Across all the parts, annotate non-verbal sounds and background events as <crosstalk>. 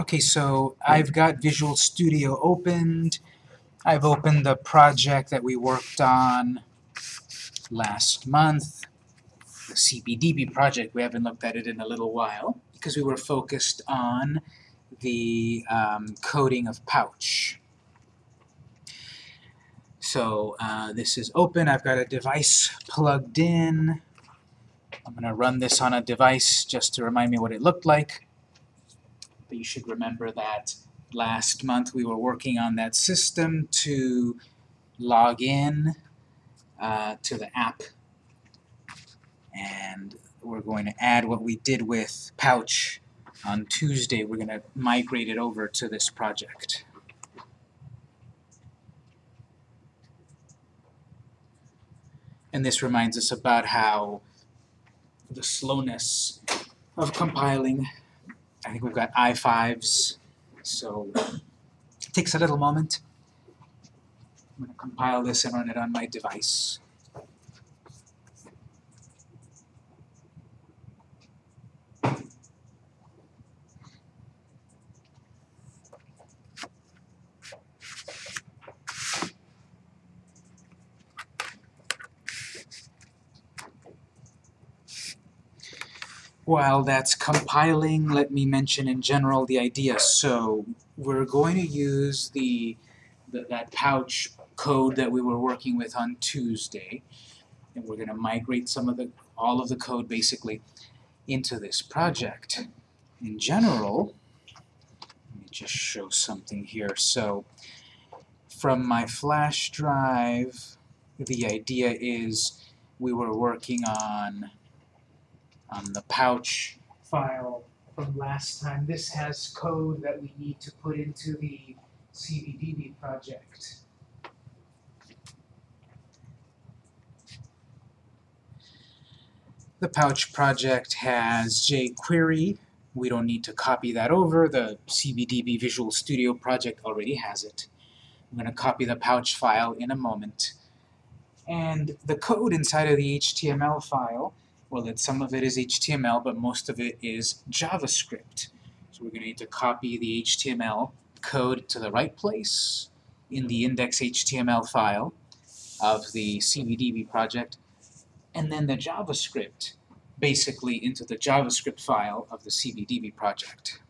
Okay, so I've got Visual Studio opened. I've opened the project that we worked on last month, the CBDB project. We haven't looked at it in a little while because we were focused on the um, coding of pouch. So uh, this is open. I've got a device plugged in. I'm going to run this on a device just to remind me what it looked like. But you should remember that last month we were working on that system to log in uh, to the app. And we're going to add what we did with Pouch on Tuesday. We're going to migrate it over to this project. And this reminds us about how the slowness of compiling I think we've got I5s, so it takes a little moment. I'm going to compile this and run it on my device. While that's compiling, let me mention in general the idea. So we're going to use the, the that pouch code that we were working with on Tuesday, and we're going to migrate some of the all of the code basically into this project. In general, let me just show something here. So from my flash drive, the idea is we were working on on the pouch file from last time. This has code that we need to put into the CBDB project. The pouch project has jQuery. We don't need to copy that over. The CBDB Visual Studio project already has it. I'm going to copy the pouch file in a moment. And the code inside of the HTML file well, that some of it is HTML, but most of it is JavaScript. So we're going to need to copy the HTML code to the right place in the index.html file of the CBDB project, and then the JavaScript basically into the JavaScript file of the CBDB project.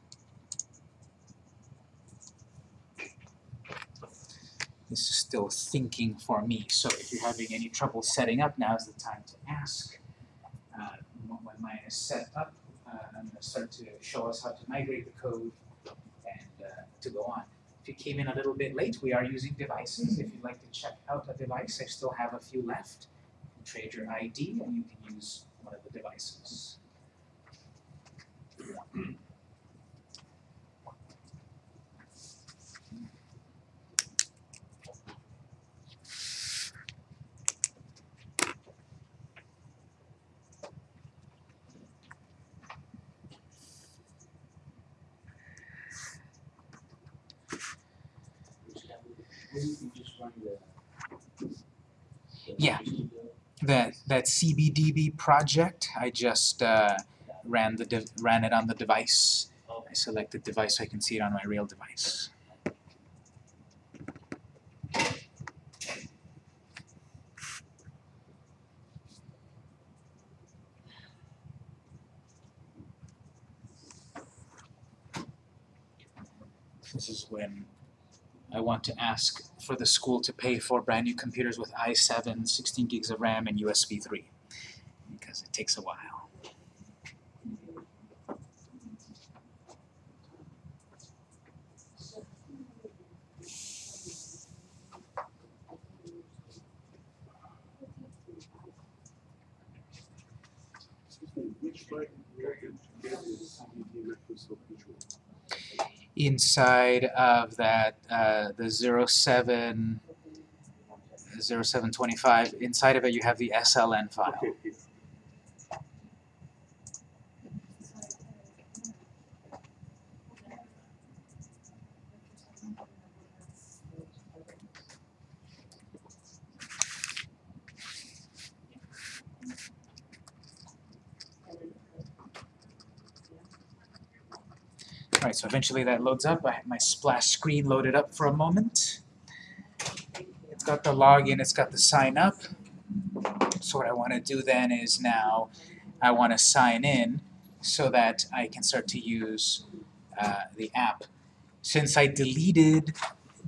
This is still thinking for me, so if you're having any trouble setting up, now is the time to ask is set up, uh, to start to show us how to migrate the code and uh, to go on. If you came in a little bit late, we are using devices. If you'd like to check out a device, I still have a few left. You can trade your ID and you can use one of the devices. Yeah. That that CBDB project, I just uh, ran the ran it on the device. I selected device so I can see it on my real device. This is when I want to ask for the school to pay for brand new computers with i7, 16 gigs of RAM, and USB 3 because it takes a while. Which inside of that uh, the 07 0725 inside of it you have the SLN file Okay. So eventually that loads up. I have my splash screen loaded up for a moment. It's got the login, it's got the sign up. So what I want to do then is now I want to sign in so that I can start to use uh, the app. Since I deleted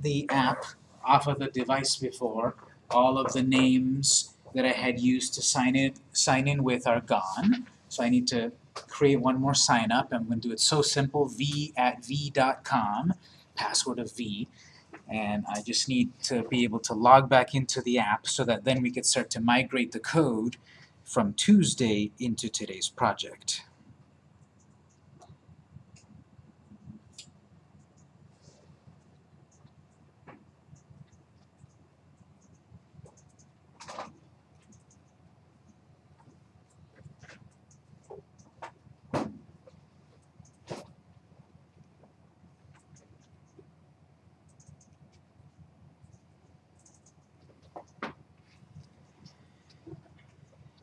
the app off of the device before, all of the names that I had used to sign in, sign in with are gone. So I need to create one more sign up. I'm going to do it so simple, v at v.com, password of v. And I just need to be able to log back into the app so that then we could start to migrate the code from Tuesday into today's project.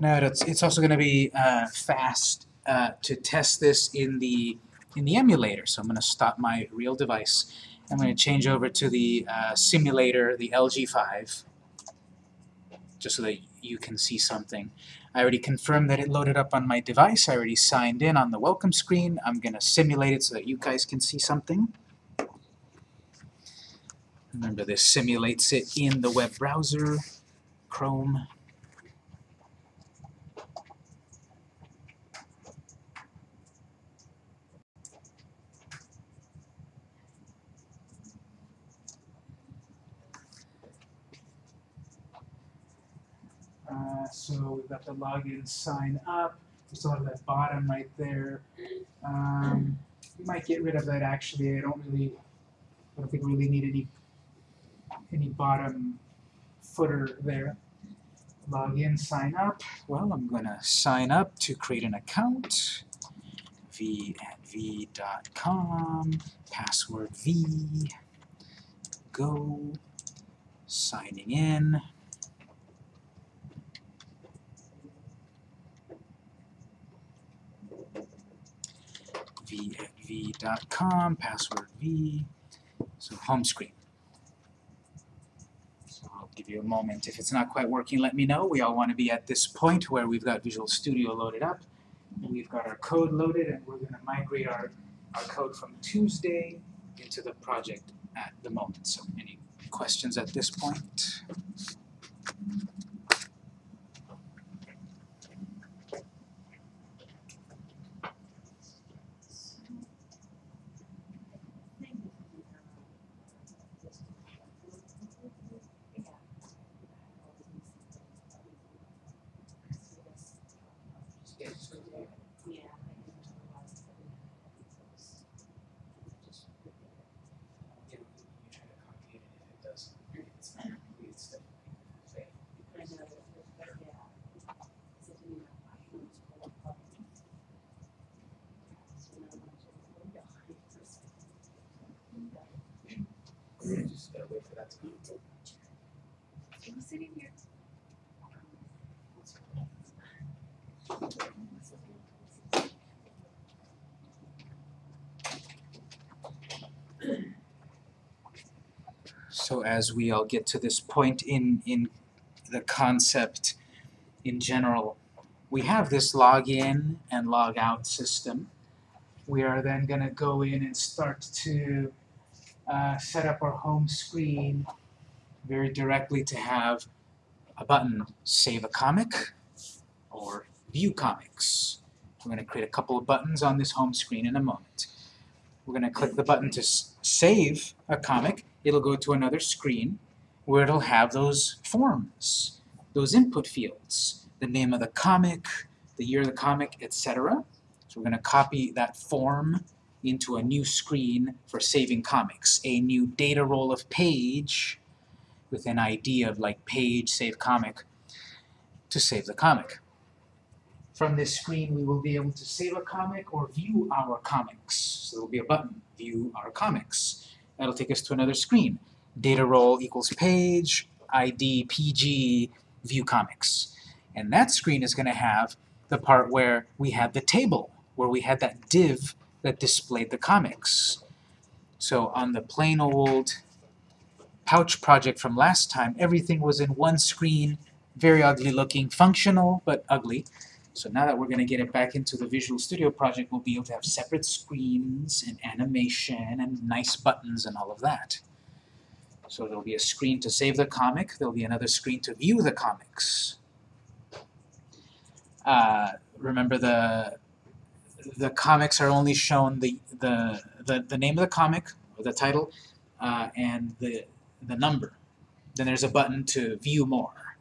Now it's, it's also going to be uh, fast uh, to test this in the in the emulator. So I'm going to stop my real device. I'm going to change over to the uh, simulator, the LG5, just so that you can see something. I already confirmed that it loaded up on my device. I already signed in on the welcome screen. I'm going to simulate it so that you guys can see something. Remember this simulates it in the web browser, Chrome. Uh, so we've got the login sign up. We still have that bottom right there. Um, we might get rid of that actually. I don't really, I don't think we really need any any bottom footer there. Login, sign up. Well, I'm gonna sign up to create an account. v at v.com, password v, go, signing in. V at v.com, password v, so home screen. So I'll give you a moment. If it's not quite working, let me know. We all want to be at this point where we've got Visual Studio loaded up. We've got our code loaded and we're going to migrate our, our code from Tuesday into the project at the moment. So any questions at this point? Just gotta wait for that to come. sitting here. So as we all get to this point in, in the concept in general, we have this login and log out system. We are then going to go in and start to uh, set up our home screen very directly to have a button, Save a Comic or View Comics. We're going to create a couple of buttons on this home screen in a moment. We're going to click the button to save a comic. It'll go to another screen where it'll have those forms, those input fields, the name of the comic, the year of the comic, etc. So we're going to copy that form into a new screen for saving comics, a new data role of page with an ID of like page, save comic, to save the comic. From this screen we will be able to save a comic or view our comics. So there will be a button, view our comics. That'll take us to another screen. Data role equals page, ID, PG, view comics. And that screen is going to have the part where we have the table, where we had that div that displayed the comics. So on the plain old pouch project from last time, everything was in one screen, very ugly looking, functional but ugly. So now that we're going to get it back into the Visual Studio project, we'll be able to have separate screens and animation and nice buttons and all of that. So there'll be a screen to save the comic, there'll be another screen to view the comics. Uh, remember the the comics are only shown the, the, the, the name of the comic, or the title, uh, and the, the number. Then there's a button to view more.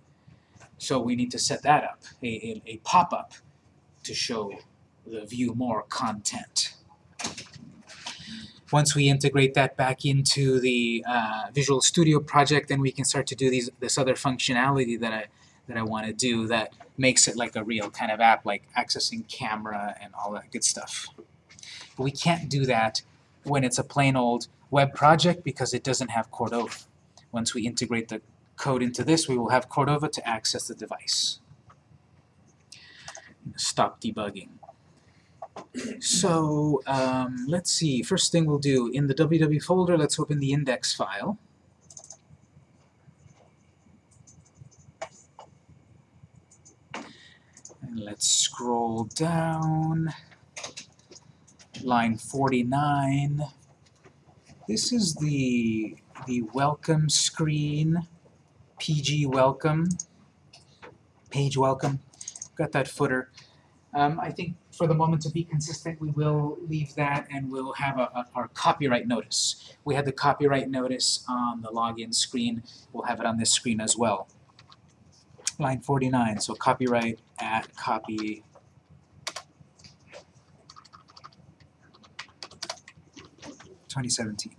So we need to set that up, a, a, a pop-up to show the view more content. Once we integrate that back into the uh, Visual Studio project, then we can start to do these this other functionality that I that I want to do that makes it like a real kind of app, like accessing camera and all that good stuff. But we can't do that when it's a plain old web project because it doesn't have Cordova. Once we integrate the code into this, we will have Cordova to access the device. Stop debugging. So um, let's see, first thing we'll do, in the www folder, let's open the index file. Let's scroll down. Line 49. This is the, the welcome screen, PG welcome, page welcome. Got that footer. Um, I think for the moment to be consistent, we will leave that and we'll have a, a, our copyright notice. We had the copyright notice on the login screen. We'll have it on this screen as well line 49, so copyright at copy Twenty seventeen.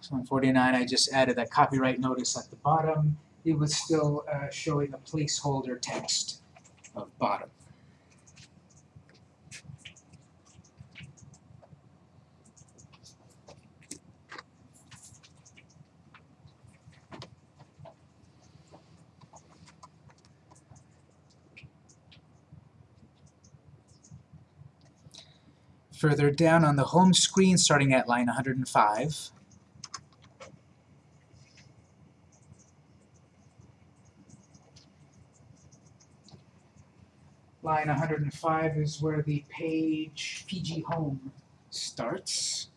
So on 49, I just added that copyright notice at the bottom. It was still uh, showing a placeholder text of bottom. Further down on the home screen, starting at line 105, line 105 is where the page PG Home starts.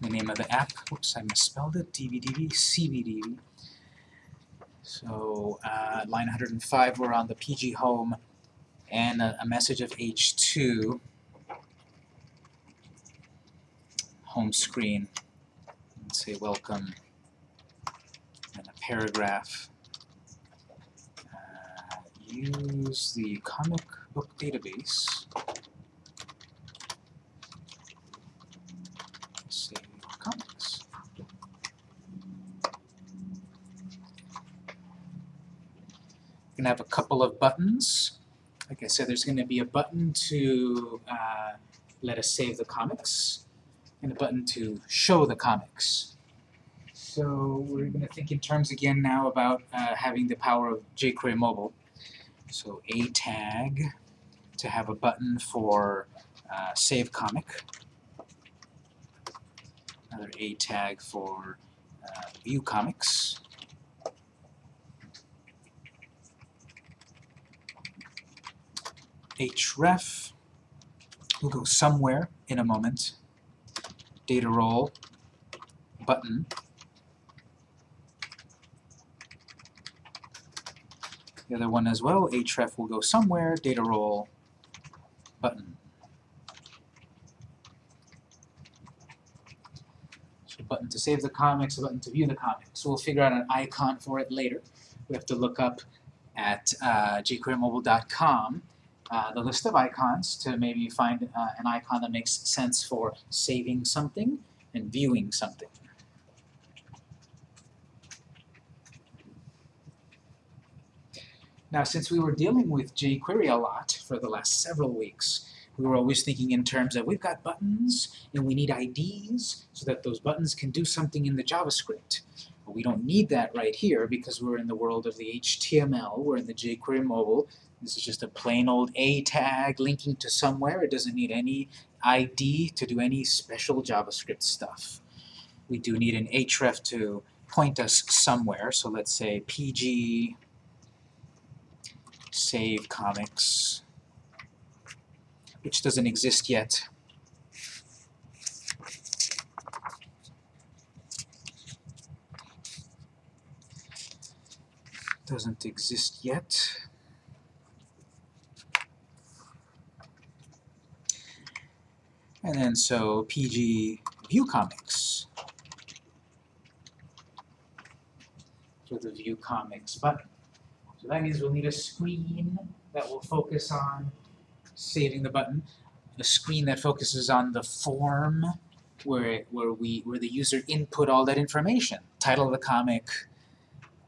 The name of the app, whoops, I misspelled it, DVDV, CVDV. So, uh, line 105, we're on the PG Home and a, a message of H2 home screen. And say welcome. And a paragraph. Uh, use the comic book database. Save comics. You can have a couple of buttons like I said, there's going to be a button to uh, let us save the comics, and a button to show the comics. So we're going to think in terms again now about uh, having the power of jQuery Mobile. So a tag to have a button for uh, save comic. Another a tag for uh, view comics. Href will go somewhere in a moment. Data role button. The other one as well, href will go somewhere, data role button. So button to save the comics, a button to view the comics. So we'll figure out an icon for it later. We have to look up at uh, jQueryMobile.com uh, the list of icons to maybe find uh, an icon that makes sense for saving something and viewing something. Now, since we were dealing with jQuery a lot for the last several weeks, we were always thinking in terms of we've got buttons and we need IDs so that those buttons can do something in the JavaScript. But we don't need that right here because we're in the world of the HTML, we're in the jQuery mobile. This is just a plain old A tag linking to somewhere. It doesn't need any ID to do any special JavaScript stuff. We do need an href to point us somewhere, so let's say pg save comics which doesn't exist yet. Doesn't exist yet. And then so PG View Comics for the View Comics button. So that means we'll need a screen that will focus on saving the button, a screen that focuses on the form where where we where the user input all that information, title of the comic,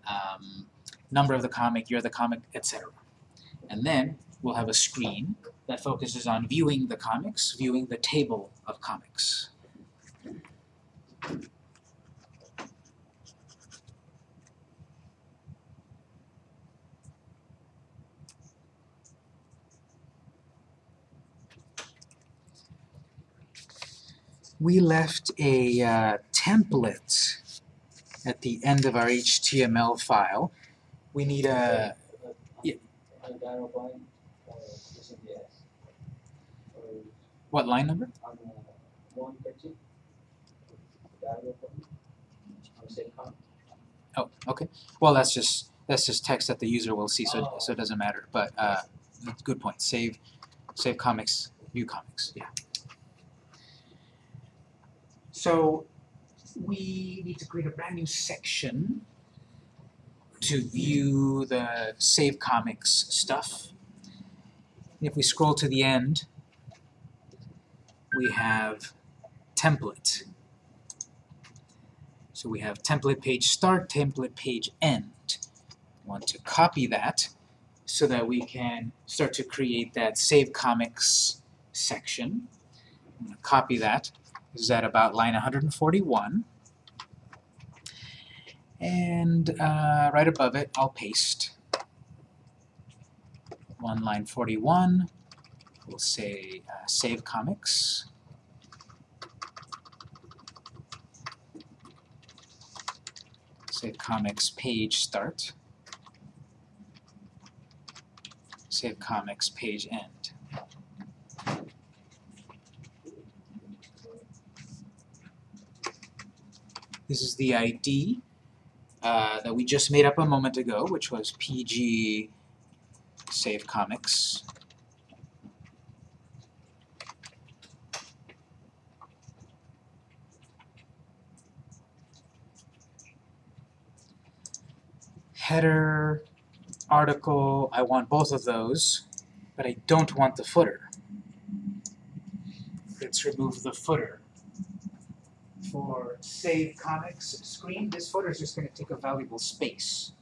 um, number of the comic, year of the comic, etc. And then we'll have a screen that focuses on viewing the comics, viewing the table of comics. we left a uh, template at the end of our HTML file. We need a, Yeah. On the dialog line, uh, this is the S. Or what line number? Oh, okay. Well, that's just, that's just text that the user will see, so, so it doesn't matter. But, uh, good point. Save, save comics, view comics, yeah. So, we need to create a brand new section to view the save comics stuff. If we scroll to the end, we have template. So we have template page start, template page end. want to copy that so that we can start to create that save comics section. I'm going to copy that. This is at about line 141. And uh, right above it, I'll paste one line 41. We'll say uh, save comics. Save comics page start. Save comics page end. This is the ID uh, that we just made up a moment ago, which was PG save comics. Header, article, I want both of those, but I don't want the footer. Let's remove the footer. For save comics screen, this footer is just going to take a valuable space.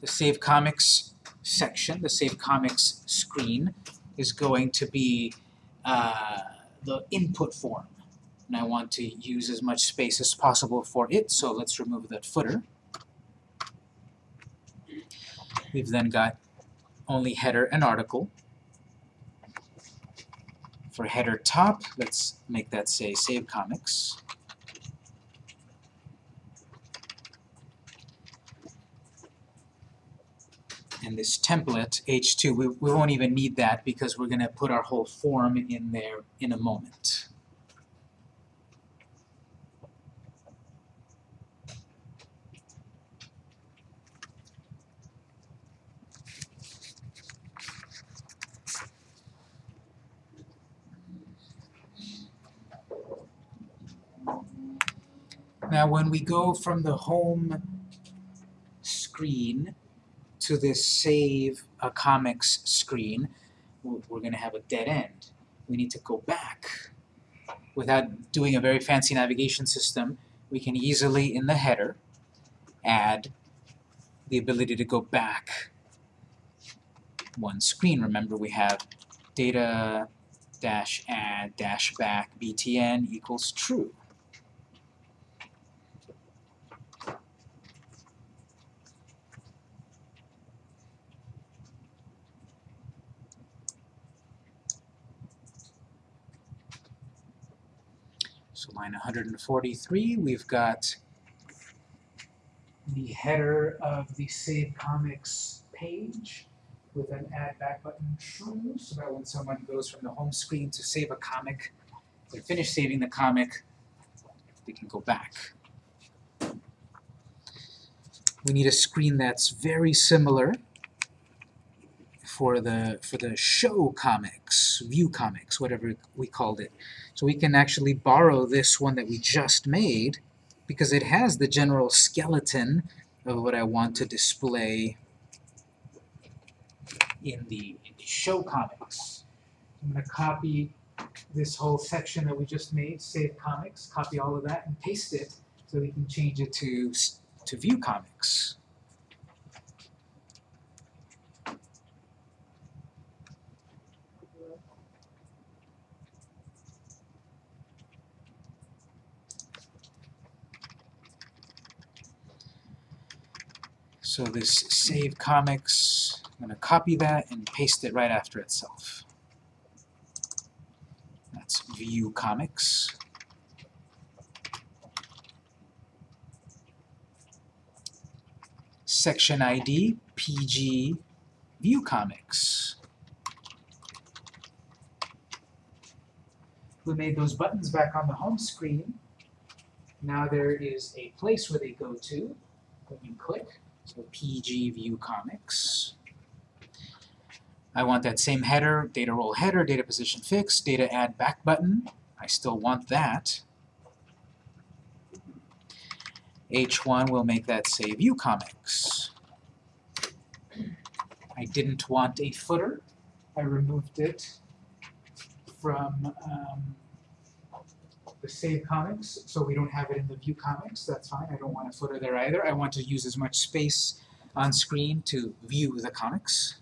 The save comics section, the save comics screen, is going to be uh, the input form. And I want to use as much space as possible for it, so let's remove that footer. We've then got only header and article. For header top, let's make that say Save Comics. And this template, H2, we, we won't even need that because we're going to put our whole form in there in a moment. Now when we go from the home screen to this save a comics screen, we're, going to have a dead end. We need to go back. Without doing a very fancy navigation system, we can easily, in the header, add the ability to go back one screen. Remember we have data dash add dash back btn equals true. So line 143, we've got the header of the Save Comics page with an add back button true, so that when someone goes from the home screen to save a comic, they finish saving the comic, they can go back. We need a screen that's very similar for the for the show comics, view comics, whatever we called it. So we can actually borrow this one that we just made because it has the general skeleton of what I want to display in the, in the show comics. I'm going to copy this whole section that we just made, save comics, copy all of that and paste it so we can change it to, to view comics. So this save comics, I'm going to copy that and paste it right after itself. That's view comics. Section ID, PG, view comics. We made those buttons back on the home screen. Now there is a place where they go to when you click. So PG View Comics. I want that same header, data role header, data position fixed, data add back button. I still want that. H1 will make that say View Comics. I didn't want a footer. I removed it from um, the Save Comics, so we don't have it in the View Comics, that's fine, I don't want a footer there either. I want to use as much space on screen to view the comics.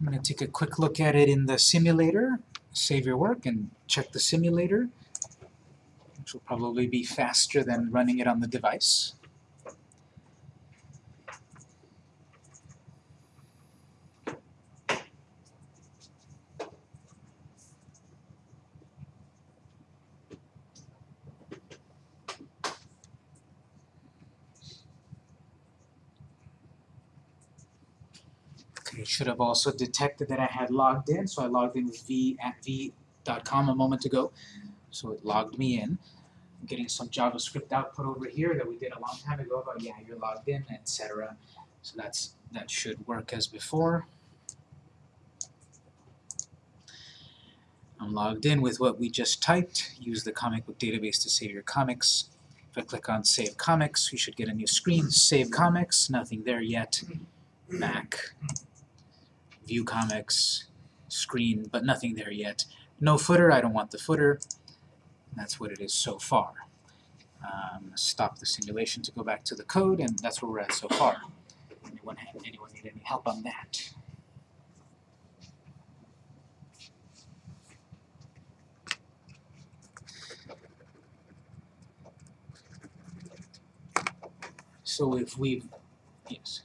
I'm going to take a quick look at it in the simulator, save your work and check the simulator, which will probably be faster than running it on the device. Okay, it should have also detected that I had logged in, so I logged in with v at v.com a moment ago. So it logged me in. I'm getting some JavaScript output over here that we did a long time ago about yeah, you're logged in, etc. So that's that should work as before. I'm logged in with what we just typed. Use the comic book database to save your comics. If I click on Save Comics, we should get a new screen. Save Comics, nothing there yet. Back view comics, screen, but nothing there yet. No footer, I don't want the footer. That's what it is so far. Um, stop the simulation to go back to the code, and that's where we're at so far. Anyone, have, anyone need any help on that? So if we've, yes.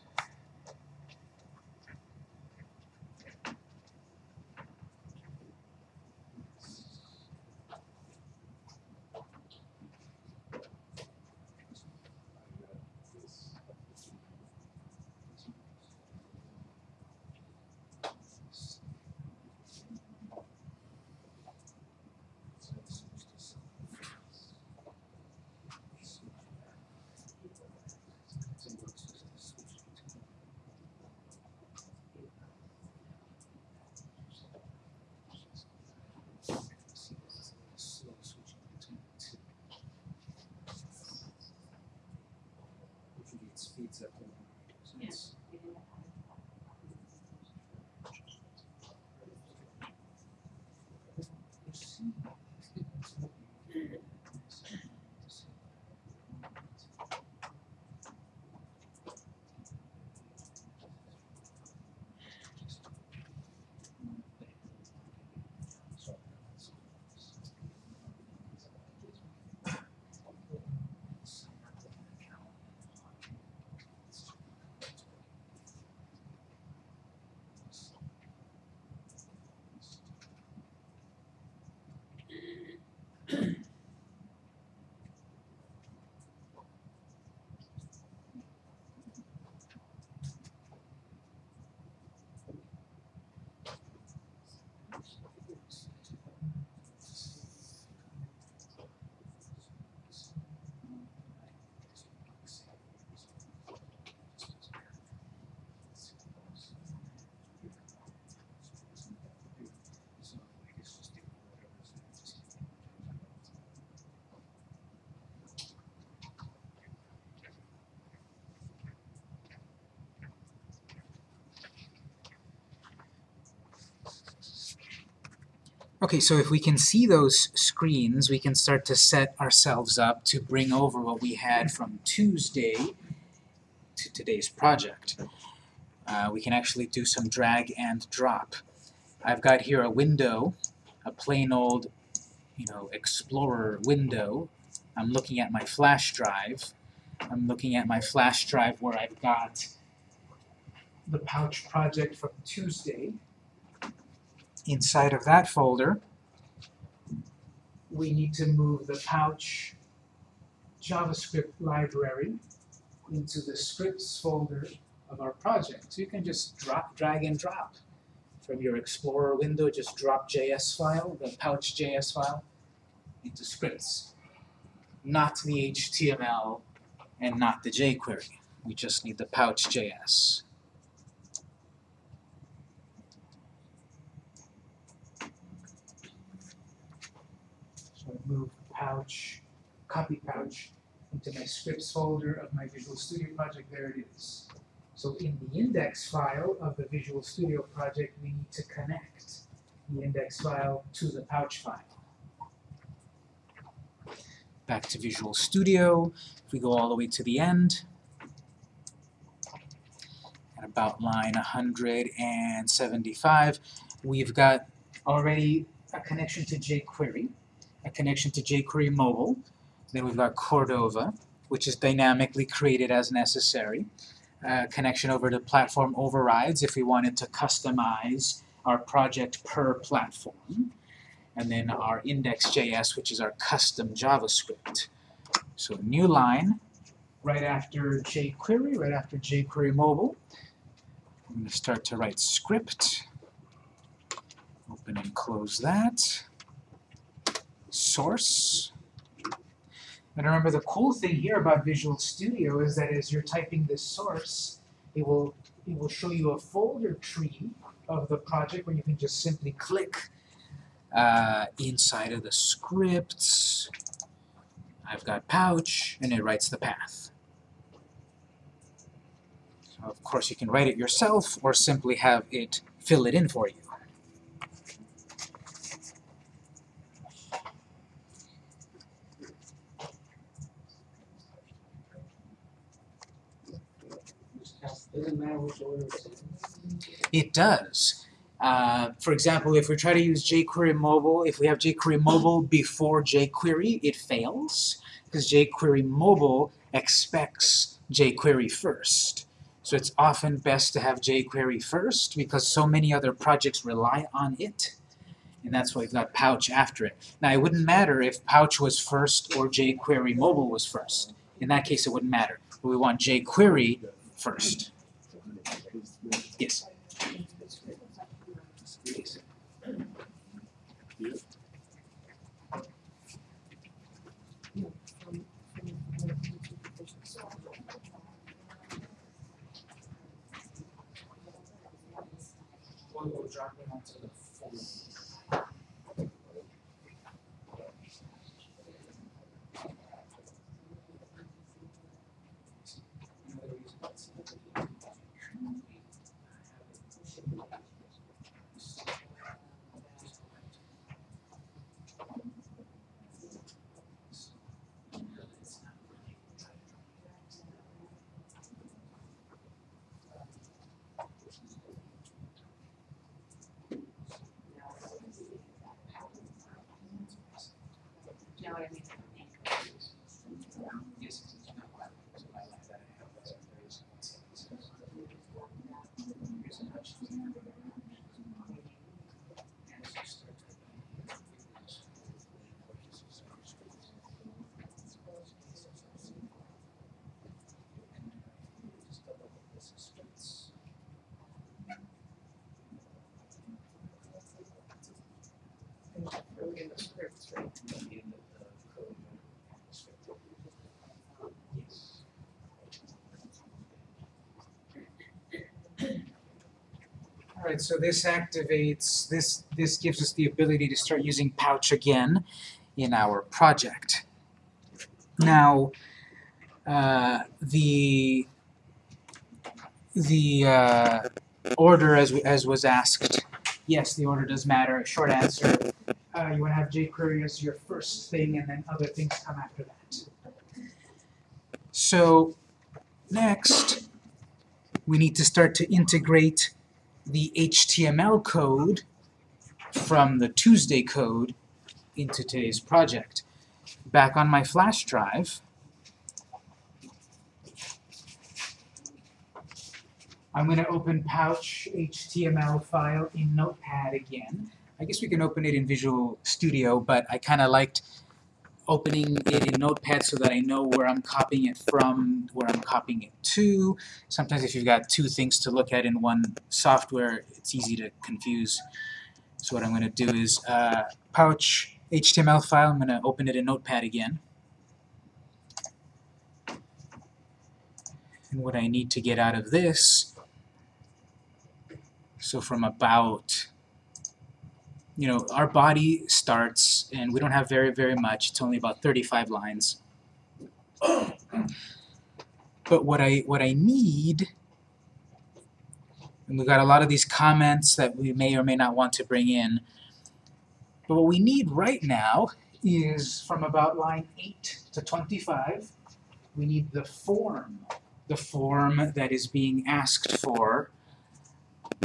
Okay, so if we can see those screens, we can start to set ourselves up to bring over what we had from Tuesday to today's project. Uh, we can actually do some drag and drop. I've got here a window, a plain old, you know, Explorer window. I'm looking at my flash drive. I'm looking at my flash drive where I've got the pouch project from Tuesday inside of that folder, we need to move the pouch JavaScript library into the scripts folder of our project. So you can just drop, drag and drop from your Explorer window, just drop JS file, the pouch JS file, into scripts. Not the HTML and not the jQuery. We just need the pouch JS. So I move pouch, copy pouch into my scripts folder of my Visual Studio project, there it is. So in the index file of the Visual Studio project, we need to connect the index file to the pouch file. Back to Visual Studio, if we go all the way to the end, at about line 175, we've got already a connection to jQuery a connection to jQuery Mobile. Then we've got Cordova, which is dynamically created as necessary. Uh, connection over to platform overrides if we wanted to customize our project per platform. And then our index.js, which is our custom JavaScript. So new line, right after jQuery, right after jQuery Mobile. I'm going to start to write script. Open and close that source. And remember the cool thing here about Visual Studio is that as you're typing this source, it will it will show you a folder tree of the project where you can just simply click uh, inside of the scripts. I've got pouch, and it writes the path. So of course you can write it yourself or simply have it fill it in for you. Doesn't It does. Uh, for example, if we try to use jQuery Mobile, if we have jQuery Mobile before jQuery, it fails because jQuery Mobile expects jQuery first. So it's often best to have jQuery first because so many other projects rely on it. And that's why we've got Pouch after it. Now, it wouldn't matter if Pouch was first or jQuery Mobile was first. In that case, it wouldn't matter. But we want jQuery first. Yes. One will drop it onto the floor. Another reason. know what I mean? Yes, it's not quite, so I like that I have those various concepts. Here's a touch. And as you start to- Just double click this and splits. Really in the scripts, right? at the end of the code. Yes. Alright, so this activates, this, this gives us the ability to start using Pouch again in our project. Now, uh, the, the uh, order as, as was asked, yes, the order does matter, short answer, uh, you want to have jQuery as your first thing, and then other things come after that. So next, we need to start to integrate the HTML code from the Tuesday code into today's project. Back on my flash drive, I'm going to open Pouch HTML file in Notepad again. I guess we can open it in Visual Studio, but I kind of liked opening it in Notepad so that I know where I'm copying it from, where I'm copying it to. Sometimes if you've got two things to look at in one software, it's easy to confuse. So what I'm going to do is uh, Pouch HTML file, I'm going to open it in Notepad again. And what I need to get out of this, so from about you know, our body starts, and we don't have very, very much. It's only about 35 lines. <clears throat> But what I, what I need, and we've got a lot of these comments that we may or may not want to bring in, but what we need right now is from about line 8 to 25, we need the form, the form that is being asked for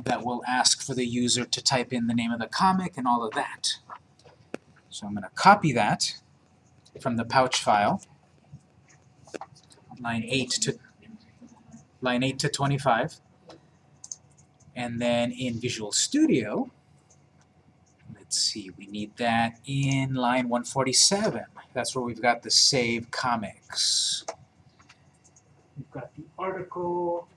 that will ask for the user to type in the name of the comic and all of that. So I'm going to copy that from the pouch file, line 8 to line 8 to 25. And then in Visual Studio, let's see, we need that in line 147. That's where we've got the save comics. We've got the article,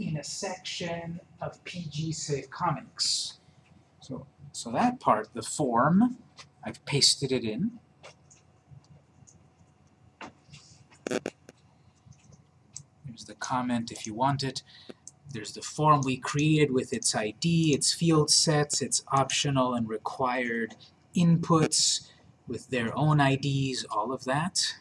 in a section of PG Save Comics. So, so that part, the form, I've pasted it in. There's the comment if you want it. There's the form we created with its ID, its field sets, its optional and required inputs with their own IDs, all of that.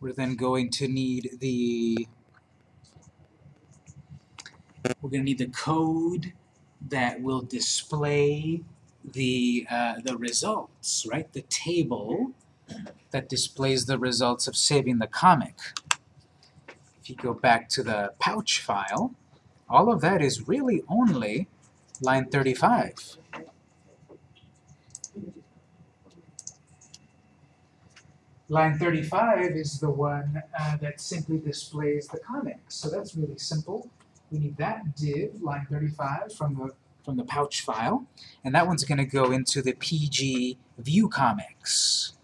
We're then going to need the we're going to need the code that will display the uh, the results, right? The table that displays the results of saving the comic. If you go back to the pouch file, all of that is really only line 35. Line 35 is the one uh, that simply displays the comics. So that's really simple. We need that div, line 35, from the, from the pouch file. And that one's going to go into the PG view comics.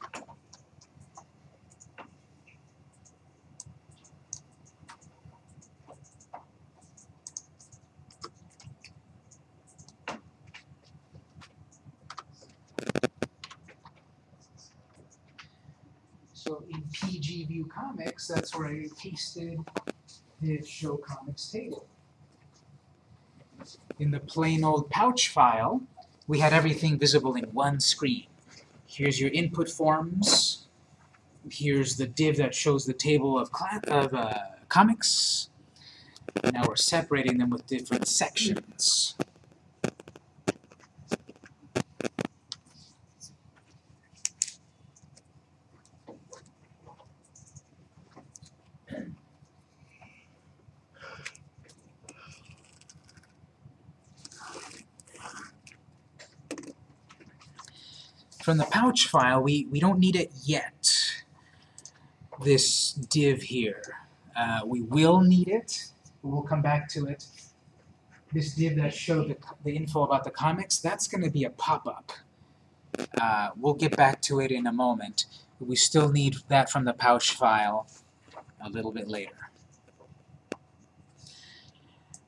So in View Comics, that's where I pasted the show comics table. In the plain old pouch file, we had everything visible in one screen. Here's your input forms. Here's the div that shows the table of, of uh, comics. Now we're separating them with different sections. From the pouch file, we, we don't need it yet, this div here. Uh, we will need it, we'll come back to it. This div that showed the, the info about the comics, that's going to be a pop-up. Uh, we'll get back to it in a moment. We still need that from the pouch file a little bit later.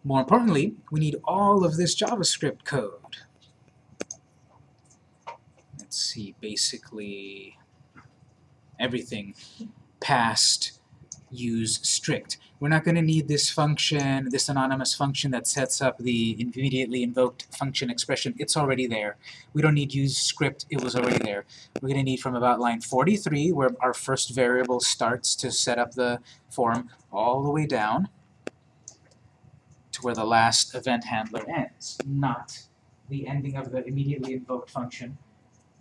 More importantly, we need all of this JavaScript code. Let's see, basically everything past use strict. We're not going to need this function, this anonymous function that sets up the immediately invoked function expression. It's already there. We don't need use strict, it was already there. We're going to need from about line 43, where our first variable starts to set up the form, all the way down to where the last event handler ends, not the ending of the immediately invoked function,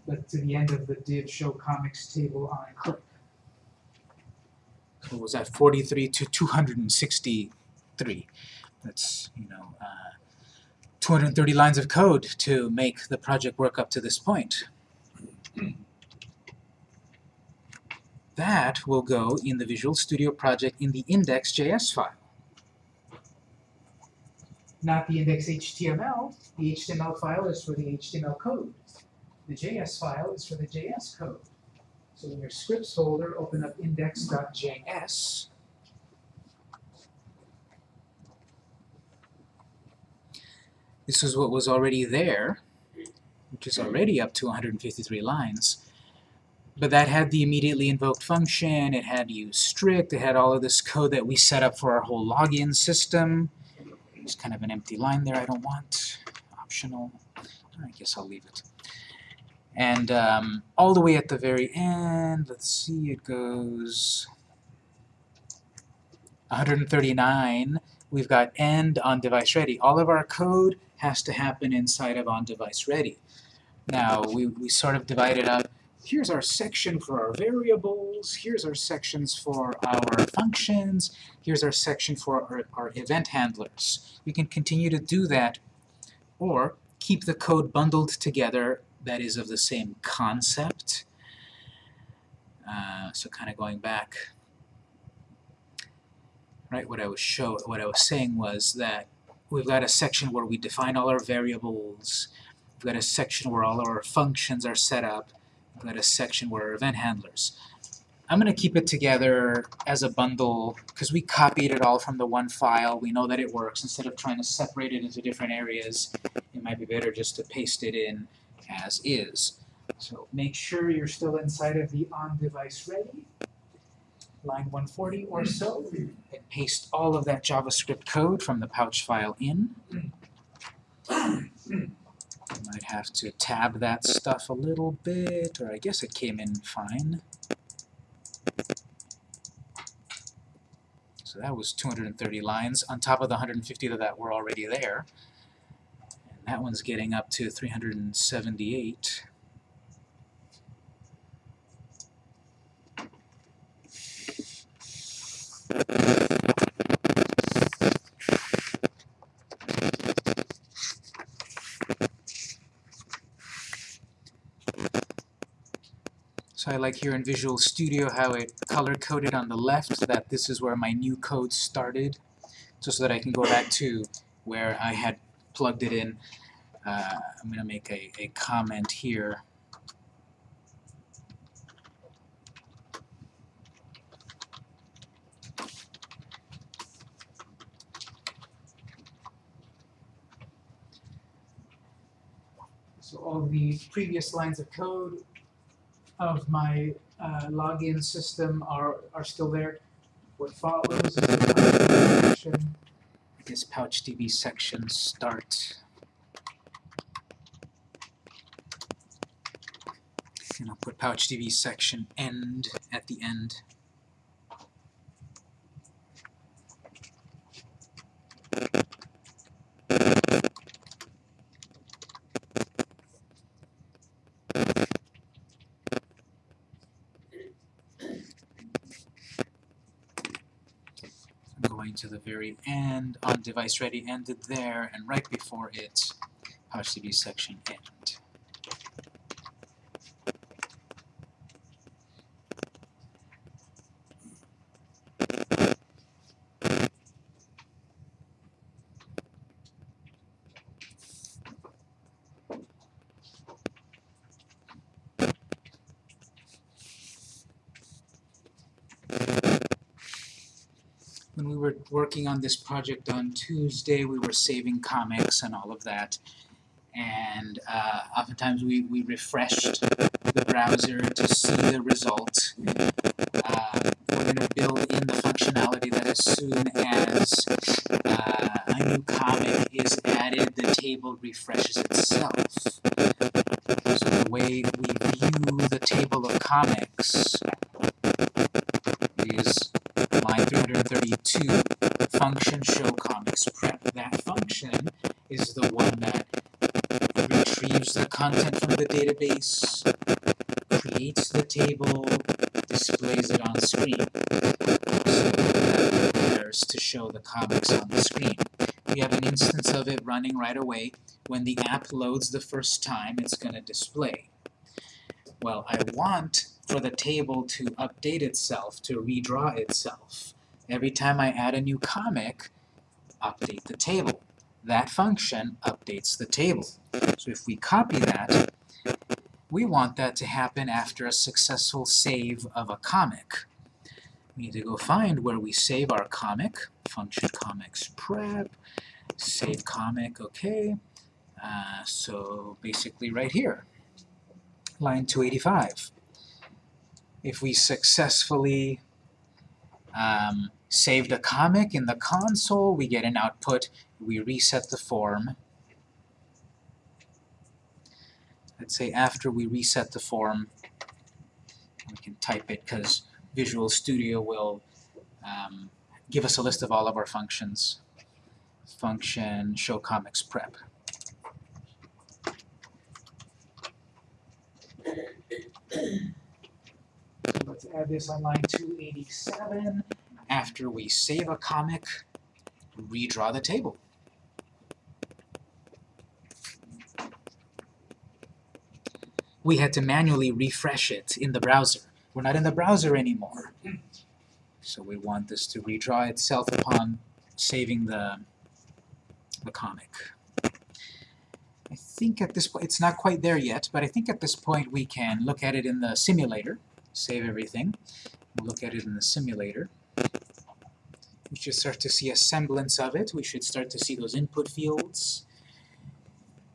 but to the end of the div show comics table on click. What was that, 43 to 263? That's, you know, uh, 230 lines of code to make the project work up to this point. That will go in the Visual Studio project in the index.js file. Not the index.html. The HTML file is for the HTML code. The JS file is for the JS code. So in your scripts folder, open up index.js. This is what was already there, which is already up to 153 lines. But that had the immediately invoked function, it had use strict, it had all of this code that we set up for our whole login system. There's kind of an empty line there I don't want. Optional. I guess I'll leave it. And um, all the way at the very end, let's see, it goes 139. We've got end on device ready. All of our code has to happen inside of on device ready. Now, we, we sort of divide it up. Here's our section for our variables. Here's our sections for our functions. Here's our section for our, our event handlers. We can continue to do that or keep the code bundled together that is of the same concept. Uh, so kind of going back, right? What I was show, what I was saying was that we've got a section where we define all our variables. We've got a section where all our functions are set up. We've got a section where our event handlers. I'm going to keep it together as a bundle because we copied it all from the one file. We know that it works. Instead of trying to separate it into different areas, it might be better just to paste it in as is. So make sure you're still inside of the on-device ready, line 140 or so, and paste all of that JavaScript code from the pouch file in. I might have to tab that stuff a little bit, or I guess it came in fine. So that was 230 lines on top of the 150 that were already there. That one's getting up to 378. So I like here in Visual Studio how it color-coded on the left that this is where my new code started, just so that I can go back to where I had plugged it in. Uh, I'm going to make a, a comment here. So all the previous lines of code of my uh, login system are, are still there. What follows is the this PouchDB section start. And I'll put PouchDB section end at the end. Very end, on device ready ended there, and right before it, PouchDB section end. when we were working on this project on Tuesday, we were saving comics and all of that. And uh, oftentimes we, we refreshed the browser to see the result. Uh, we're going to build in the functionality that as soon as uh, a new comic is added, the table refreshes itself. So the way we view the table of comics is line 332, function show comics prep. That function is the one that retrieves the content from the database, creates the table, displays it on screen. So that prepares to show the comics on the screen. We have an instance of it running right away. When the loads the first time, it's going to display. Well, I want for the table to update itself, to redraw itself. Every time I add a new comic, update the table. That function updates the table. So if we copy that, we want that to happen after a successful save of a comic. We need to go find where we save our comic, function comics prep, save comic, okay. Uh, so basically right here, line 285 if we successfully um, saved a comic in the console, we get an output, we reset the form. Let's say after we reset the form, we can type it because Visual Studio will um, give us a list of all of our functions. Function show comics prep. let's add this on line 287. After we save a comic, redraw the table. We had to manually refresh it in the browser. We're not in the browser anymore. So we want this to redraw itself upon saving the, the comic. I think at this point, it's not quite there yet, but I think at this point we can look at it in the simulator save everything, we'll look at it in the simulator. We should start to see a semblance of it. We should start to see those input fields,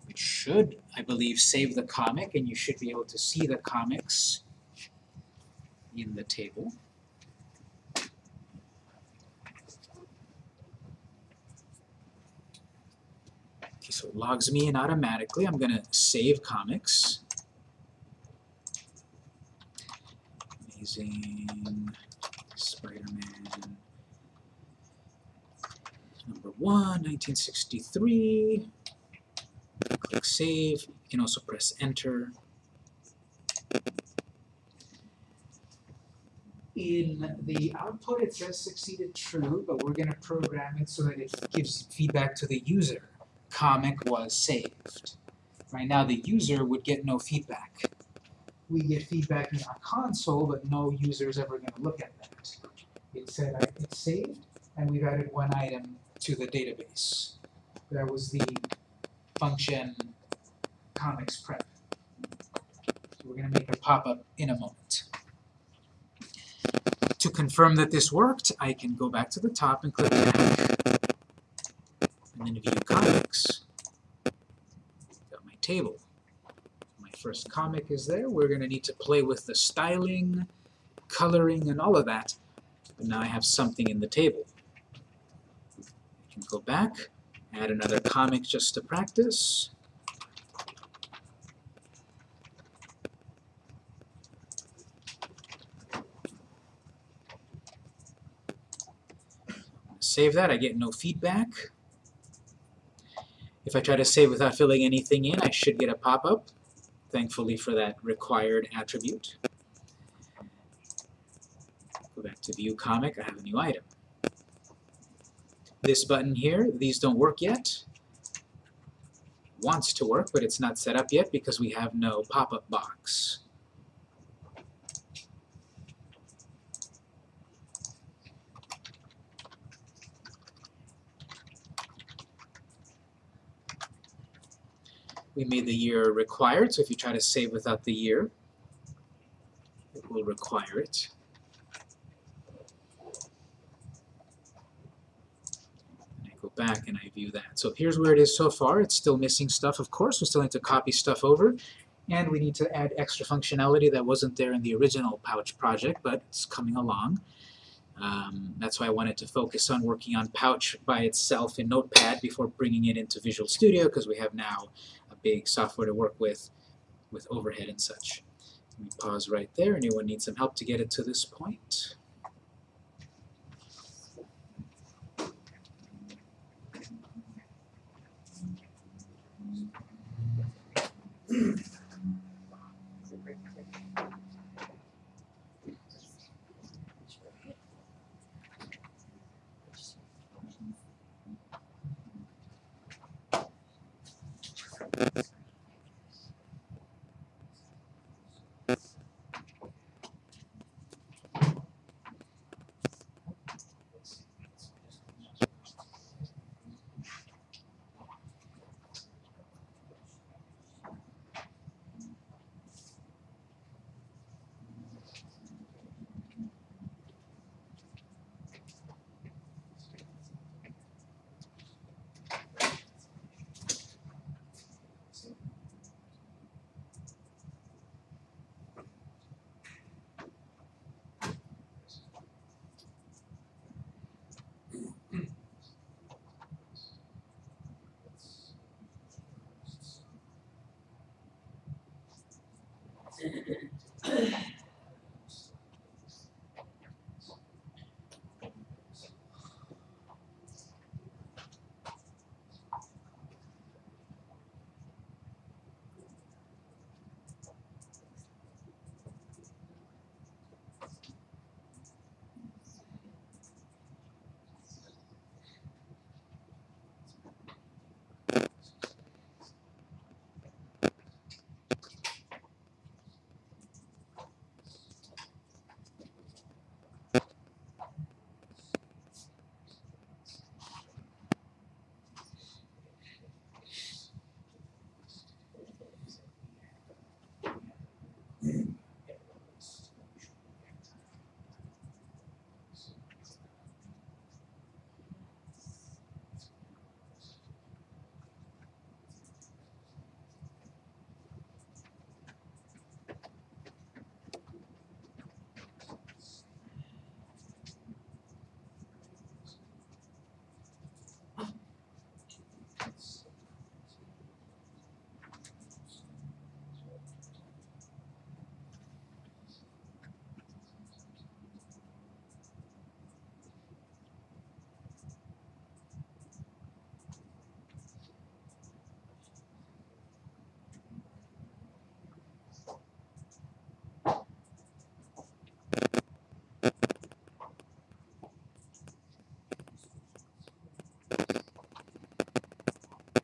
which should, I believe, save the comic, and you should be able to see the comics in the table. Okay, so it logs me in automatically. I'm going to save comics. Amazing Spider-Man number one, 1963. Click Save. You can also press Enter. In the output, it says succeeded true, but we're going to program it so that it gives feedback to the user. Comic was saved. Right now, the user would get no feedback we get feedback in our console, but no user is ever going to look at that. It said uh, it's saved, and we've added one item to the database. That was the function comics prep. So we're going to make a pop-up in a moment. To confirm that this worked, I can go back to the top and click back, and then view comics. Got my table first comic is there. We're going to need to play with the styling, coloring, and all of that. But now I have something in the table. I can go back, add another comic just to practice. Save that, I get no feedback. If I try to save without filling anything in, I should get a pop-up thankfully for that required attribute. Go back to View Comic, I have a new item. This button here, these don't work yet. Wants to work, but it's not set up yet because we have no pop-up box. We made the year required, so if you try to save without the year, it will require it. And I go back and I view that. So here's where it is so far. It's still missing stuff, of course. We still need to copy stuff over. And we need to add extra functionality that wasn't there in the original Pouch project, but it's coming along. Um, that's why I wanted to focus on working on Pouch by itself in Notepad before bringing it into Visual Studio, because we have now big software to work with, with overhead and such. Let me pause right there. Anyone need some help to get it to this point? <clears throat>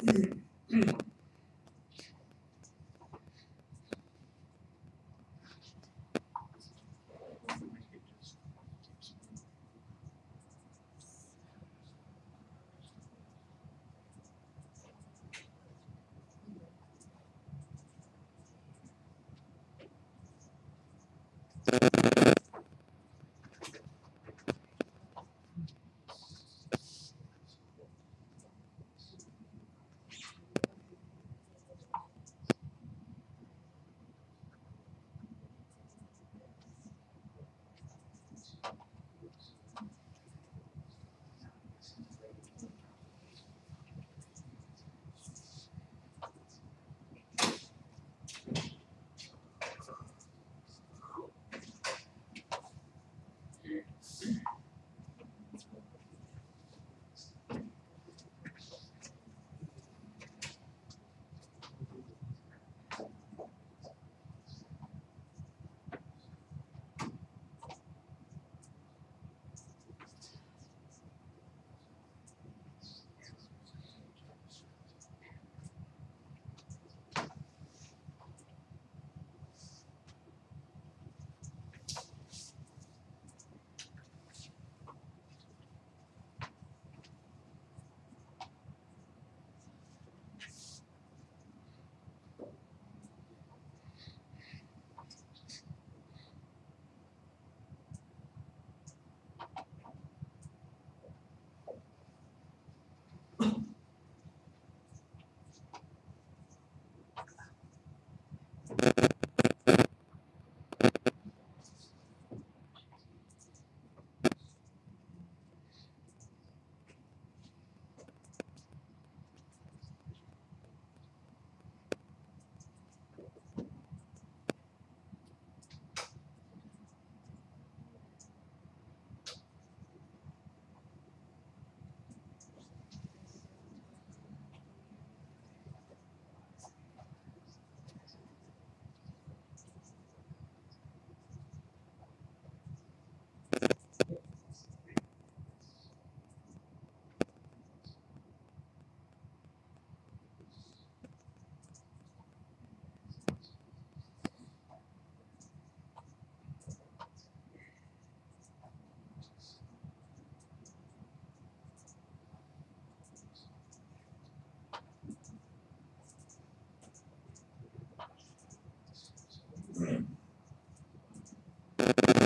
嗯嗯。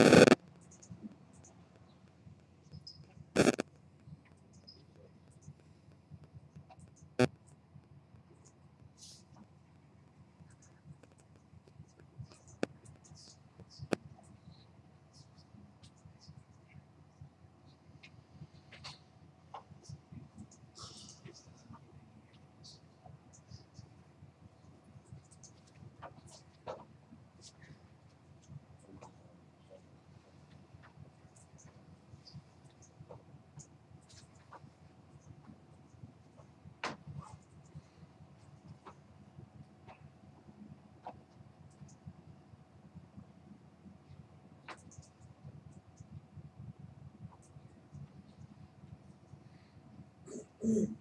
you Mm.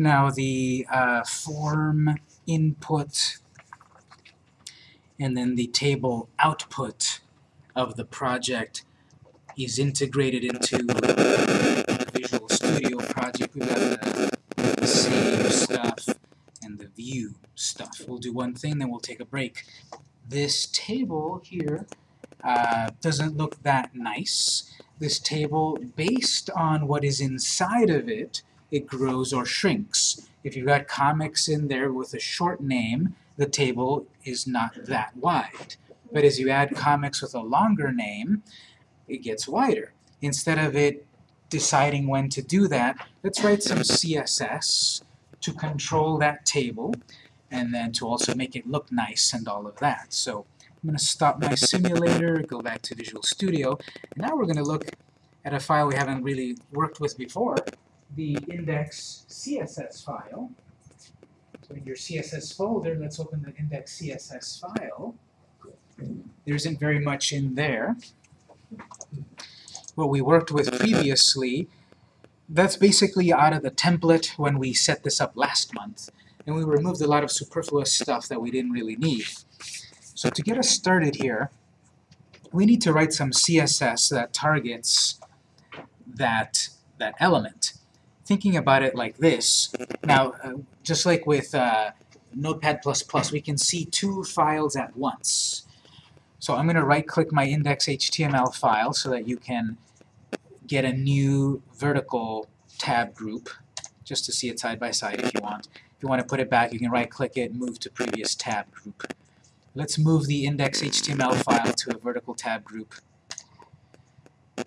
Now the uh, form input and then the table output of the project is integrated into the Visual Studio project. We've got the save stuff and the view stuff. We'll do one thing, then we'll take a break. This table here uh, doesn't look that nice. This table, based on what is inside of it, it grows or shrinks. If you've got comics in there with a short name, the table is not that wide. But as you add comics with a longer name, it gets wider. Instead of it deciding when to do that, let's write some CSS to control that table and then to also make it look nice and all of that. So I'm going to stop my simulator, go back to Visual Studio, and now we're going to look at a file we haven't really worked with before, the index CSS file. So in your CSS folder, let's open the index CSS file. There isn't very much in there. What we worked with previously, that's basically out of the template when we set this up last month. And we removed a lot of superfluous stuff that we didn't really need. So to get us started here, we need to write some CSS that targets that, that element. Thinking about it like this, now, uh, just like with uh, Notepad++, we can see two files at once. So I'm going to right-click my index.html file so that you can get a new vertical tab group, just to see it side by side if you want. If you want to put it back, you can right-click it, move to previous tab group. Let's move the index.html file to a vertical tab group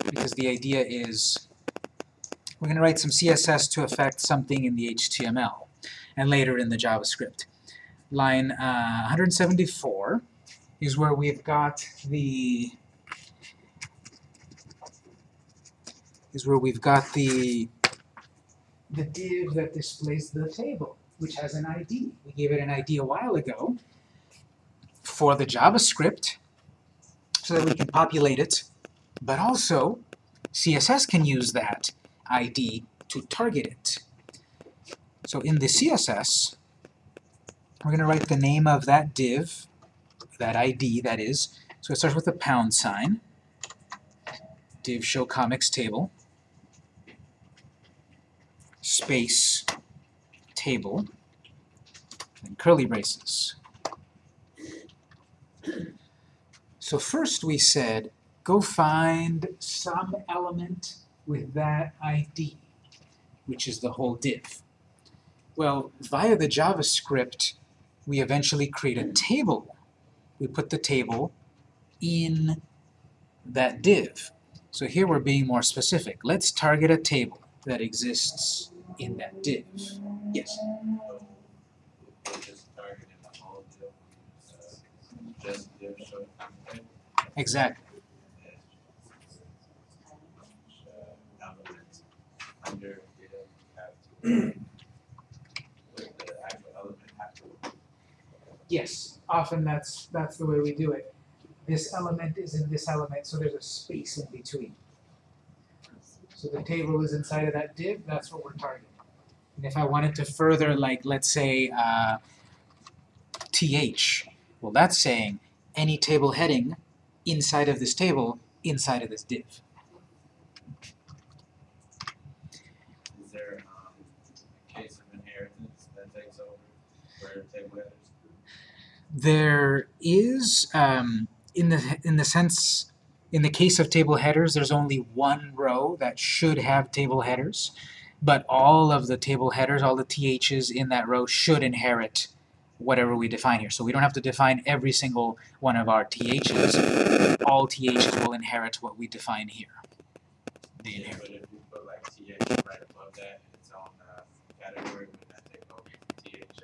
because the idea is we're going to write some CSS to affect something in the HTML and later in the JavaScript. Line uh, 174 is where we've got the is where we've got the the div that displays the table, which has an ID. We gave it an ID a while ago for the JavaScript so that we can populate it, but also CSS can use that ID to target it. So in the CSS, we're going to write the name of that div, that ID that is. So it starts with a pound sign, div show comics table, space table, and curly braces. So first we said, go find some element with that ID, which is the whole div. Well, via the JavaScript, we eventually create a table. We put the table in that div. So here we're being more specific. Let's target a table that exists in that div. Yes? just targeting the whole deal, uh, just their show content, Exactly. uh, elements under it have to, with the actual element have to. <clears throat> Yes, often that's, that's the way we do it. This element is in this element, so there's a space in between. So the table is inside of that div, that's what we're targeting. And if I wanted to further, like, let's say, uh, th, well, that's saying any table heading inside of this table, inside of this div. Is there, um, a case of inheritance that takes over where table headers? There is, um, in the in the sense, in the case of table headers, there's only one row that should have table headers, but all of the table headers, all the THs in that row should inherit whatever we define here. So we don't have to define every single one of our THs. All THs will inherit what we define here. They Yeah, inherit. but if we put like TH right above that, its own, uh, category, would that take over TH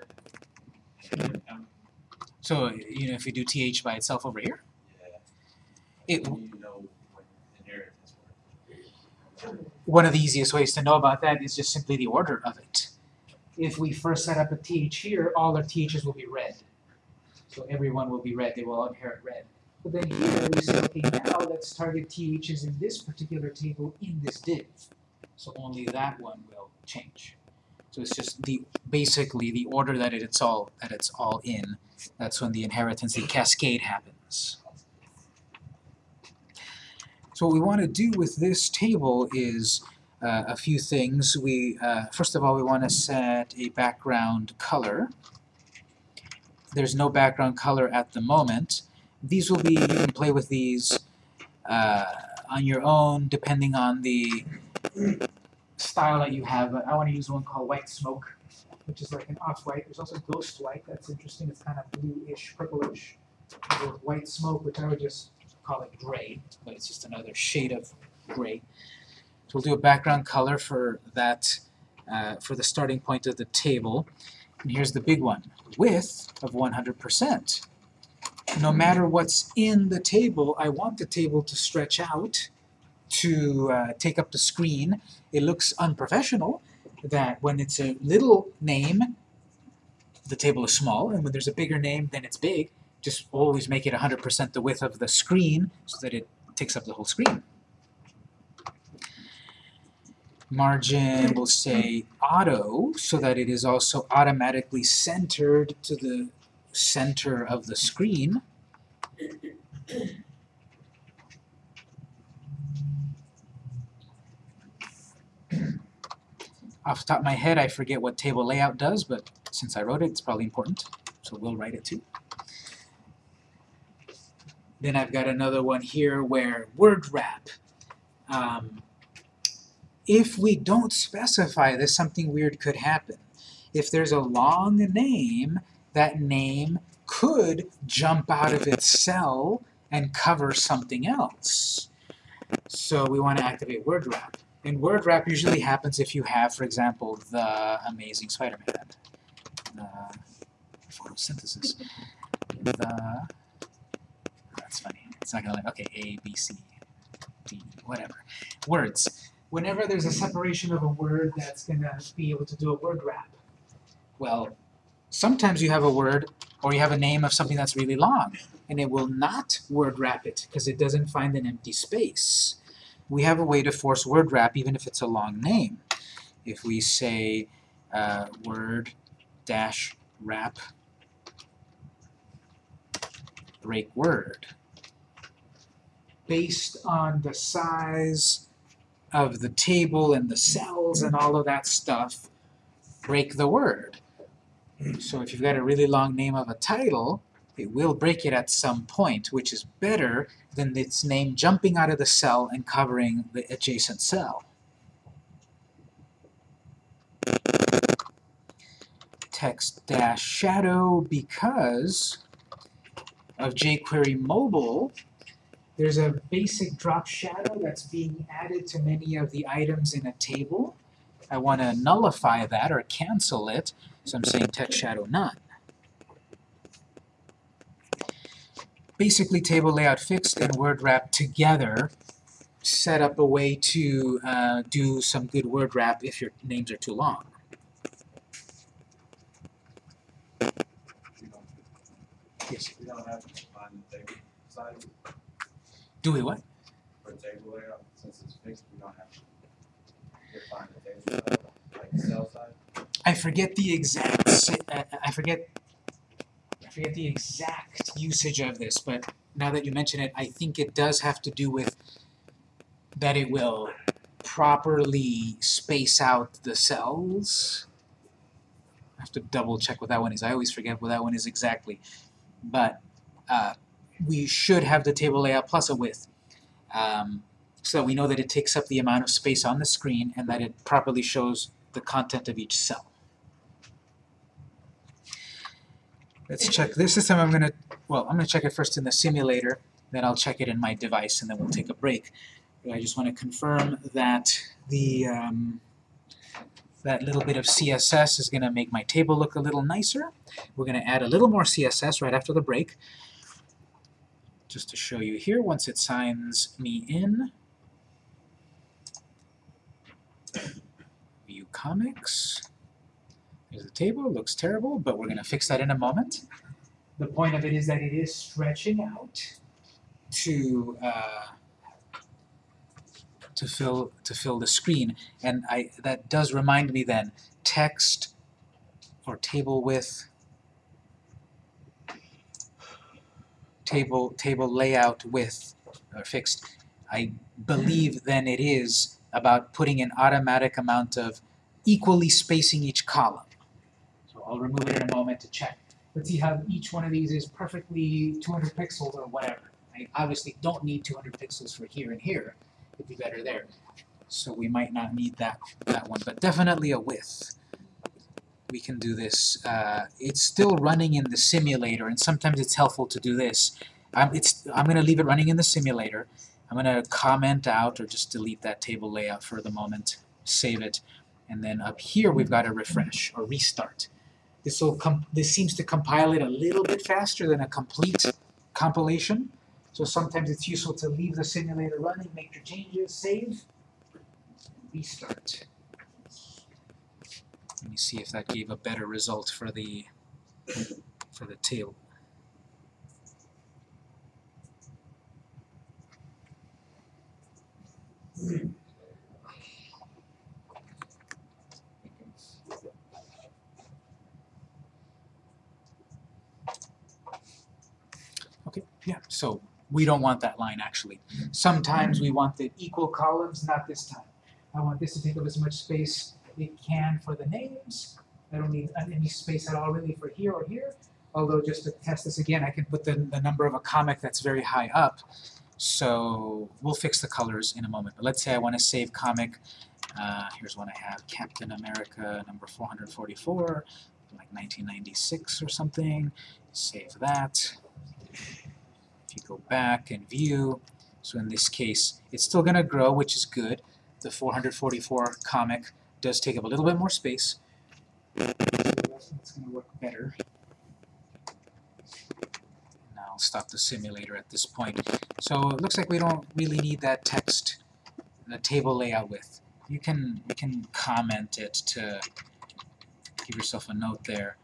So, you know, if you do TH by itself over here, Yeah. it, Do you know when inheritance works? one of the easiest ways to know about that is just simply the order of it. If we first set up a TH here, all our THs will be red. So everyone will be red, they will all inherit red. But then here we say, okay, now let's target THs in this particular table in this div. So only that one will change. So it's just the basically the order that it's all that it's all in. That's when the inheritance, the cascade happens. So what we want to do with this table is uh, a few things. We uh, first of all we want to set a background color. There's no background color at the moment. These will be you can play with these uh, on your own depending on the style that you have. But I want to use one called White Smoke, which is like an off-white. There's also Ghost White. That's interesting. It's kind of bluish, purplish. With White Smoke, which I would just call it gray, but it's just another shade of gray. So we'll do a background color for that, uh, for the starting point of the table. And here's the big one, width of 100%. No matter what's in the table, I want the table to stretch out to uh, take up the screen. It looks unprofessional that when it's a little name, the table is small, and when there's a bigger name, then it's big. Just always make it 100% the width of the screen so that it takes up the whole screen. Margin will say auto so that it is also automatically centered to the center of the screen. Off the top of my head, I forget what table layout does, but since I wrote it, it's probably important, so we'll write it too. Then I've got another one here where word wrap. Um, if we don't specify this, something weird could happen. If there's a long name, that name could jump out of its cell and cover something else. So we want to activate word wrap. And word wrap usually happens if you have, for example, the Amazing Spider-Man, the photosynthesis, the that's funny. It's not gonna like okay, A, B, C, D, whatever. Words. Whenever there's a separation of a word that's gonna be able to do a word wrap. Well, sometimes you have a word or you have a name of something that's really long, and it will not word wrap it because it doesn't find an empty space. We have a way to force word wrap even if it's a long name. If we say uh, word dash wrap break word based on the size of the table and the cells and all of that stuff, break the word. So if you've got a really long name of a title, it will break it at some point, which is better than its name jumping out of the cell and covering the adjacent cell. Text-shadow because of jQuery mobile, there's a basic drop shadow that's being added to many of the items in a table. I want to nullify that or cancel it, so I'm saying text shadow none. Basically, table layout fixed and word wrap together set up a way to uh, do some good word wrap if your names are too long. Yes. we don't have to the table size Do we what? for table layout, since it's fixed, we don't have define the table size, like cell size. I forget the exact. uh, I forget. Forget the exact usage of this, but now that you mention it, I think it does have to do with that it will properly space out the cells. I have to double check what that one is. I always forget what that one is exactly, but uh, we should have the table layout plus a width. Um, so that we know that it takes up the amount of space on the screen and that it properly shows the content of each cell. Let's check this system. I'm gonna, well, I'm gonna check it first in the simulator, then I'll check it in my device, and then we'll take a break. I just want to confirm that the um, that little bit of CSS is gonna make my table look a little nicer. We're gonna add a little more CSS right after the break, just to show you here. Once it signs me in, view comics. The table, looks terrible, but we're going to fix that in a moment. The point of it is that it is stretching out to uh, to fill to fill the screen. And I that does remind me then, text or table width table table layout width or fixed. I believe then it is about putting an automatic amount of equally spacing each column. I'll remove it in a moment to check. Let's see how each one of these is perfectly 200 pixels or whatever. I obviously don't need 200 pixels for here and here. It'd be better there. So we might not need that, that one, but definitely a width. We can do this. Uh, it's still running in the simulator, and sometimes it's helpful to do this. Um, it's, I'm going to leave it running in the simulator. I'm going to comment out or just delete that table layout for the moment, save it, and then up here we've got a refresh or restart. This will com this seems to compile it a little bit faster than a complete compilation. So sometimes it's useful to leave the simulator running, make your changes, save, restart. Let me see if that gave a better result for the for the table. Okay, yeah, so we don't want that line actually. Sometimes we want the equal columns, not this time. I want this to take up as much space it can for the names. I don't need any space at all really for here or here. Although just to test this again, I can put the, the number of a comic that's very high up. So we'll fix the colors in a moment. But let's say I want to save comic. Uh, here's one I have, Captain America number 444, like 1996 or something. Save that. You go back and view, so in this case, it's still going to grow, which is good. The 444 comic does take up a little bit more space. It's going to work better. Now I'll stop the simulator at this point. So it looks like we don't really need that text, the table layout width. You can you can comment it to give yourself a note there.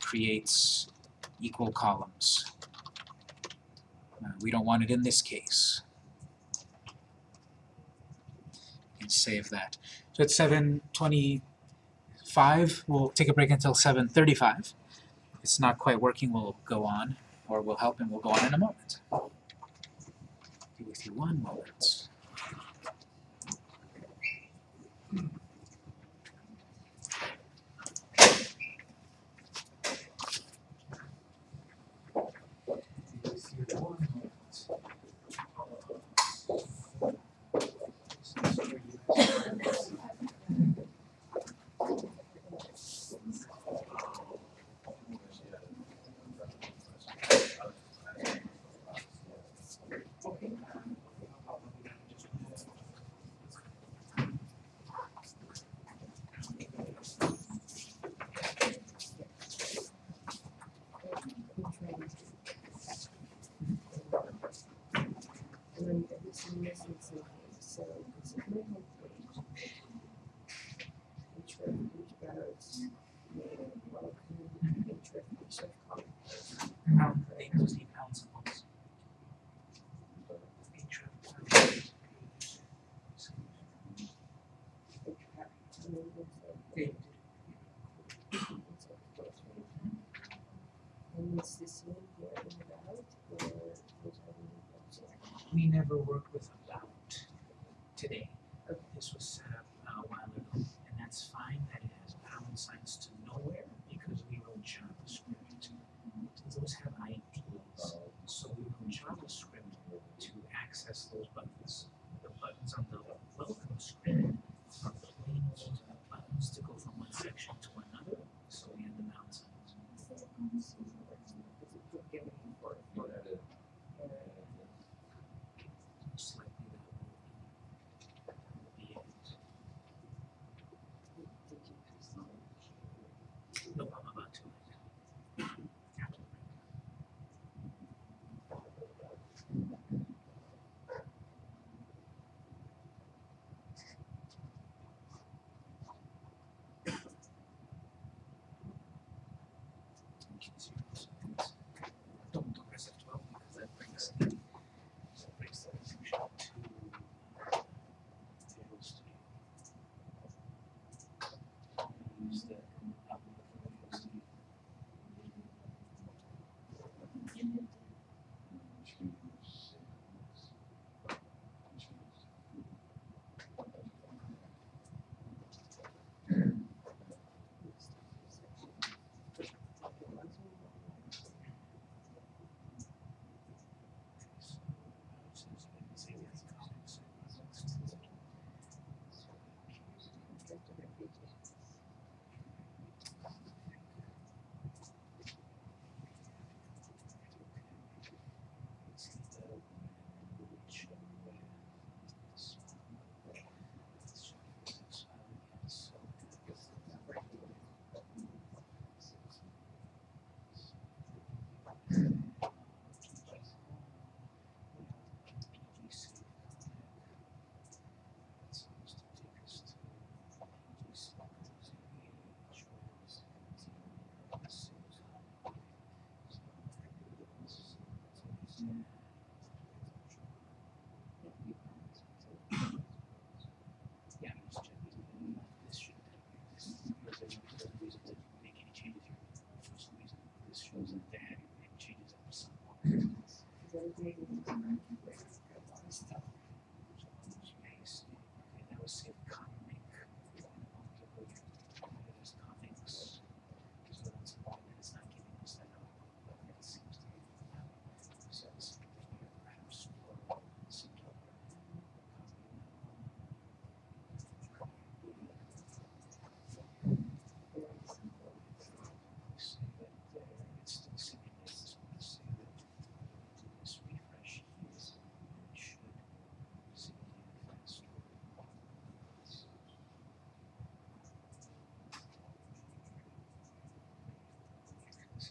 Creates equal columns. Uh, we don't want it in this case. And save that. So it's 7.25. We'll take a break until 7.35. If it's not quite working, we'll go on, or we'll help and we'll go on in a moment. Be with you one moment. Be with you one moment. And then this is missing so this is my homepage. Each of each ballots, name, welcome, each of each of column. Pound, they just need pound symbols. Patron. And then there's a- They- it's a first one. And is this one here in the ballot, or was I in the object? We never worked with about today. Okay. This was set up uh, a while ago, and that's fine that it has pound signs to nowhere because we wrote JavaScript. Those have IDs, so we wrote JavaScript to access those buttons. The buttons on the welcome screen are plain old buttons to go from one section to another, so we had the pound signs. Is it forgiving for, for, uh, Most likely that will be it. did you pass on? No, I'm about to. After the break. Don't, Mm-hmm.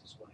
this is why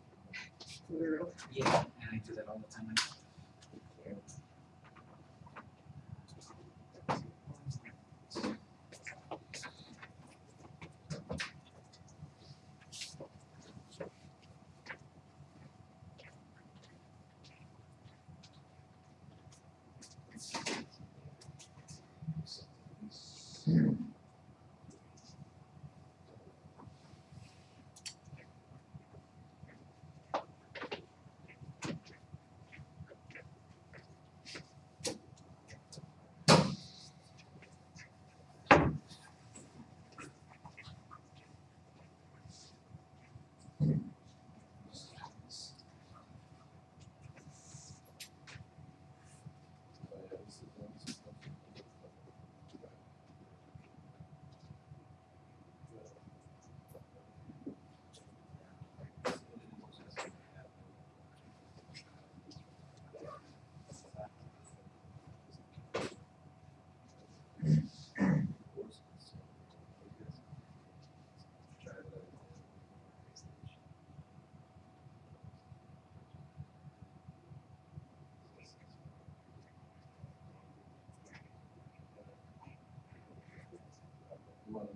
Yeah, and I do that all the time. one of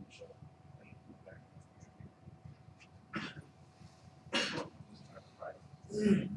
show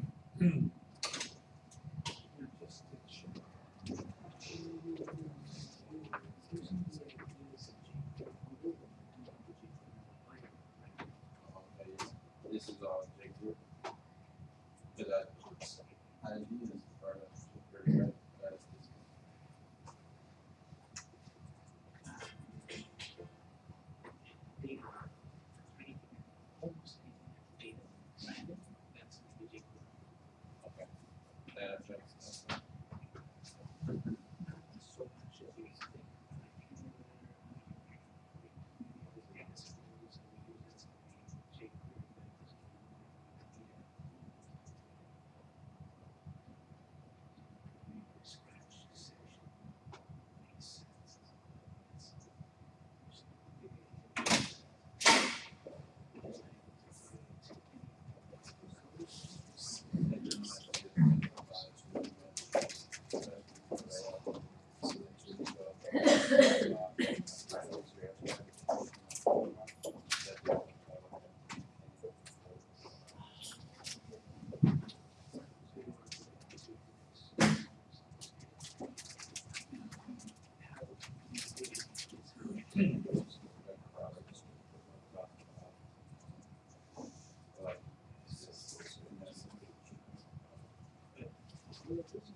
politician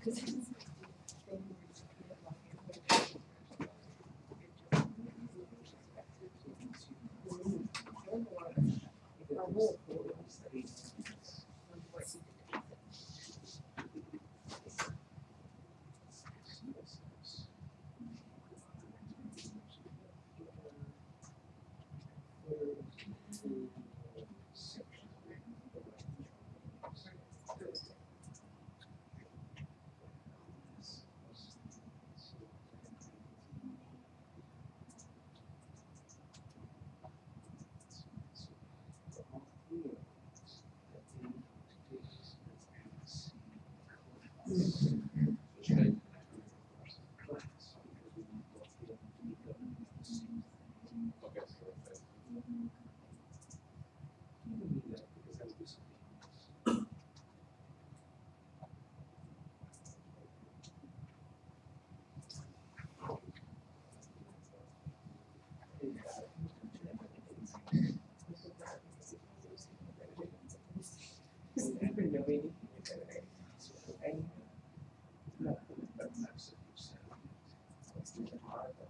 그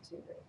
surgery.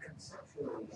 conceptually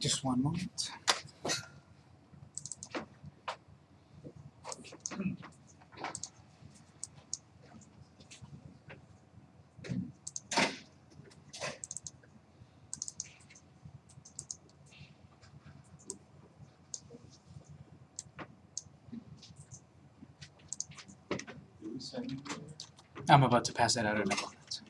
Just one moment. I'm about to pass that out in a moment.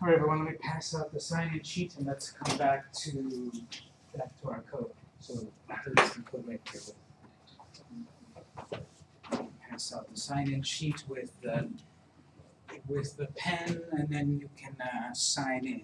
All right, everyone, let me pass out the sign-in sheet and let's come back to, back to our code. So after this, code right here will pass out the sign-in sheet with the, with the pen, and then you can uh, sign in.